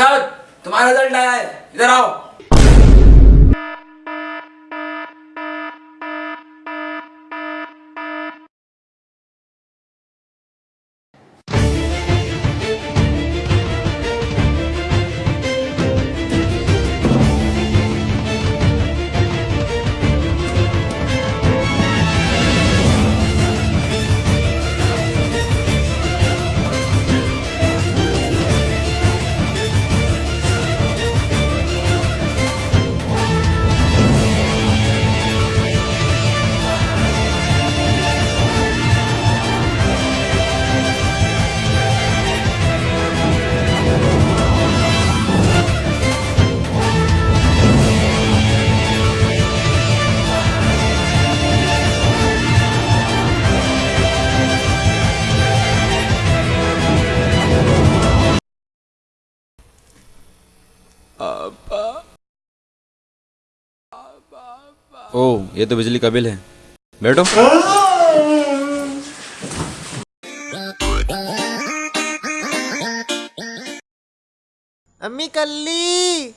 साहब तुम्हारा रिज़ल्ट आया है। इधर आओ। ओ ये तो बिजली का बिल है। बैठो। अम्मी कल्ली।